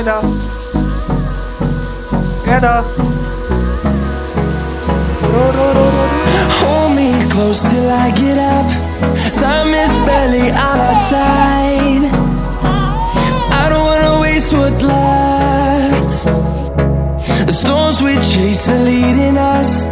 Edda. Edda. Hold me close till I get up. Time is barely on our side. I don't wanna waste what's left. The storms we chase are leading us.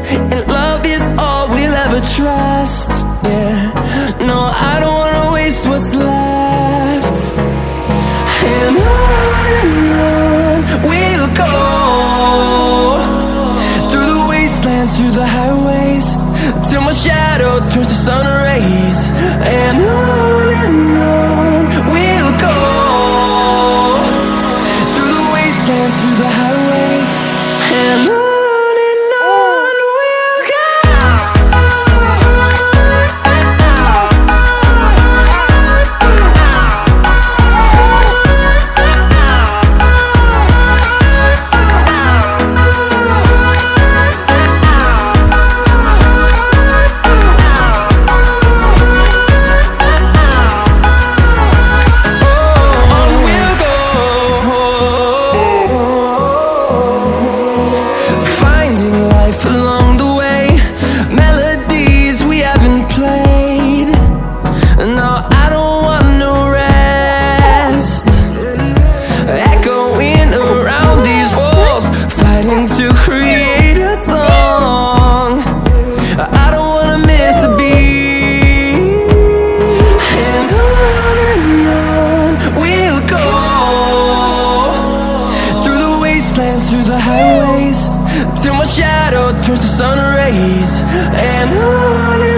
turns to sun rays and on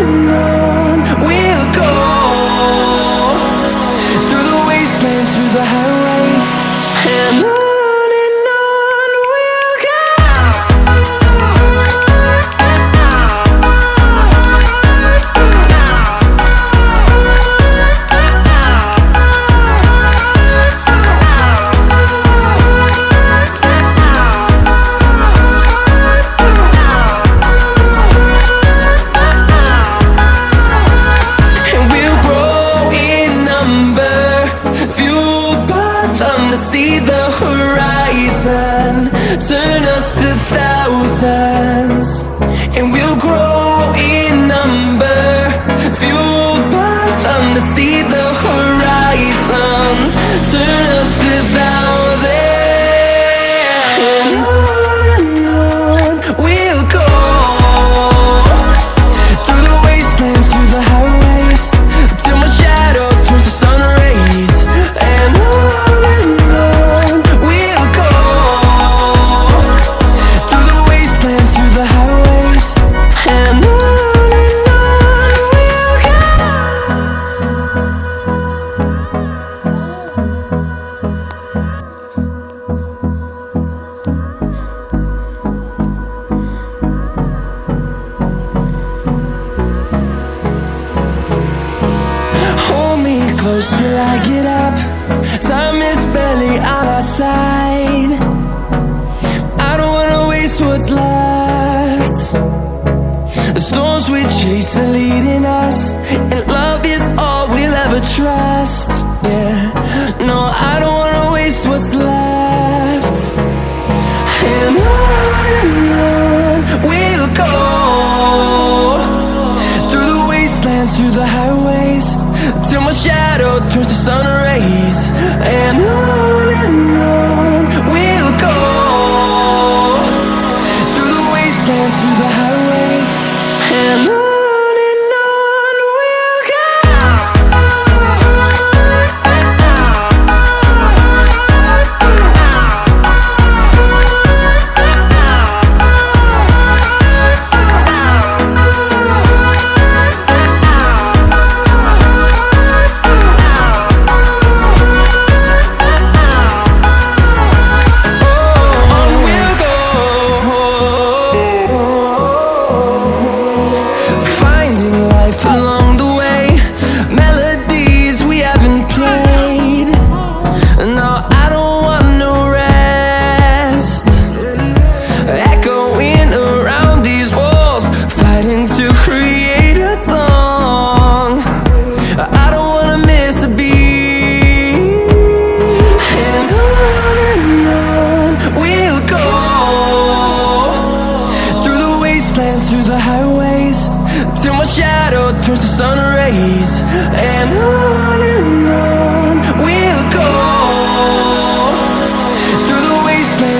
I don't wanna waste what's left. The storms we chase are leading us And love is all we'll ever trust. Yeah, no, I don't wanna waste what's left.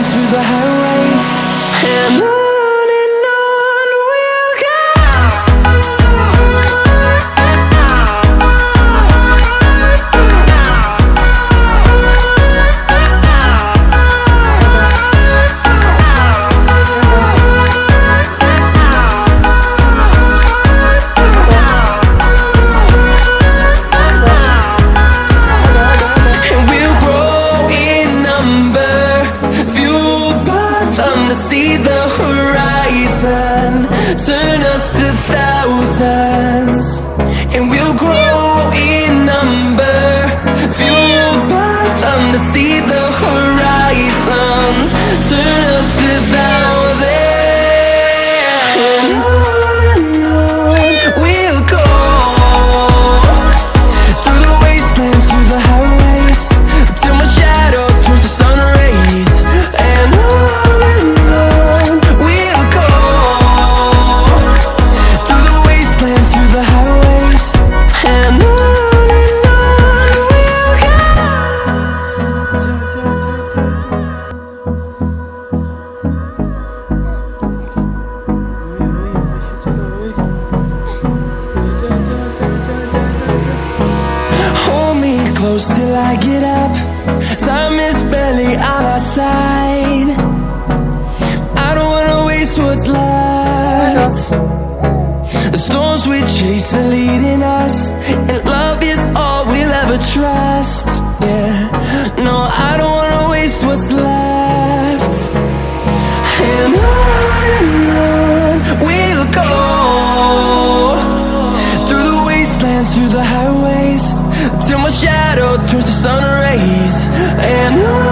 through the highways. And I close till I get up. Time is barely on our side. I don't wanna waste what's left. The storms we chase are leading us Till my shadow turns to sun rays. And I